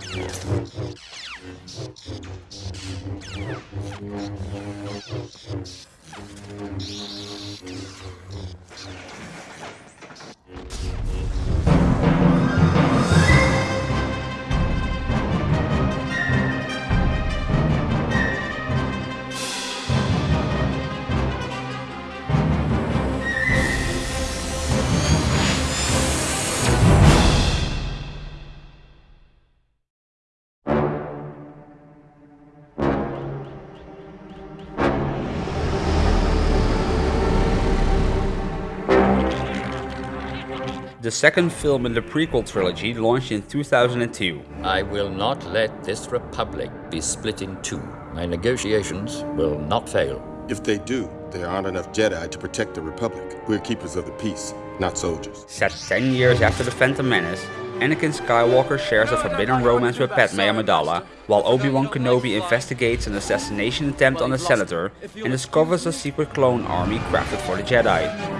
Thank you. The second film in the prequel trilogy launched in 2002. I will not let this republic be split in two. My negotiations will not fail. If they do, there aren't enough Jedi to protect the Republic. We're keepers of the peace, not soldiers. Set 10 years after the Phantom Menace, Anakin Skywalker shares a forbidden romance with Padme Amidala, while Obi-Wan Kenobi investigates an assassination attempt on a senator and discovers a secret clone army crafted for the Jedi.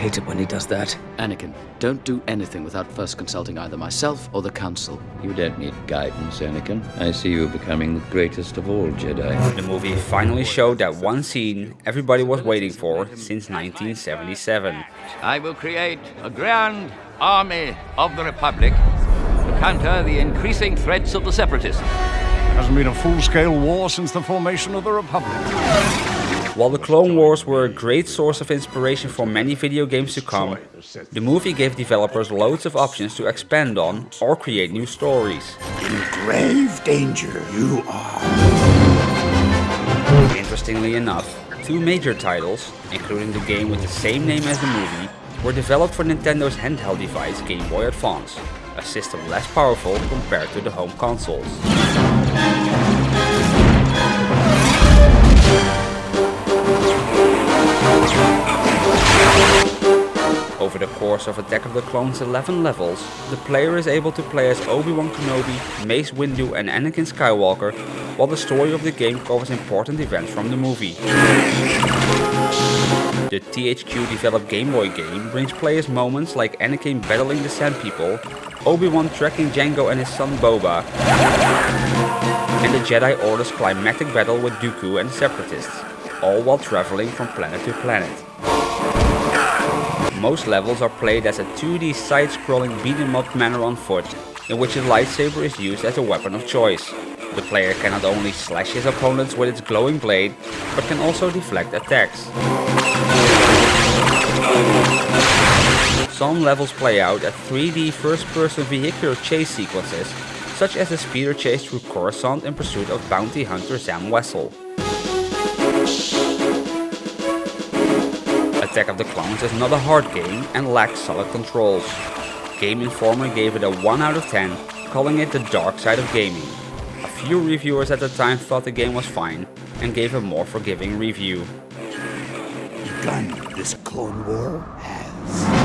I hate it when he does that. Anakin, don't do anything without first consulting either myself or the Council. You don't need guidance, Anakin. I see you becoming the greatest of all Jedi. The movie finally showed that one scene everybody was waiting for since 1977. I will create a grand army of the Republic to counter the increasing threats of the Separatists. There Hasn't been a full-scale war since the formation of the Republic. While the Clone Wars were a great source of inspiration for many video games to come, the movie gave developers loads of options to expand on or create new stories. In grave danger you are. Interestingly enough, two major titles, including the game with the same name as the movie, were developed for Nintendo's handheld device Game Boy Advance, a system less powerful compared to the home consoles. Over the course of Attack of the Clones 11 levels, the player is able to play as Obi-Wan Kenobi, Mace Windu and Anakin Skywalker, while the story of the game covers important events from the movie. The THQ developed Game Boy game brings players moments like Anakin battling the Sand People, Obi-Wan tracking Jango and his son Boba, and the Jedi Order's climactic battle with Dooku and the Separatists, all while traveling from planet to planet. Most levels are played as a 2D side-scrolling beat-em-up manner on foot, in which a lightsaber is used as a weapon of choice. The player can not only slash his opponents with its glowing blade, but can also deflect attacks. Some levels play out as 3D first-person vehicular chase sequences, such as the speeder chase through Coruscant in pursuit of bounty hunter Zam Wesell. Attack of the Clones is not a hard game and lacks solid controls. Game Informer gave it a 1 out of 10, calling it the dark side of gaming. A few reviewers at the time thought the game was fine and gave a more forgiving review. Begun this Clone War has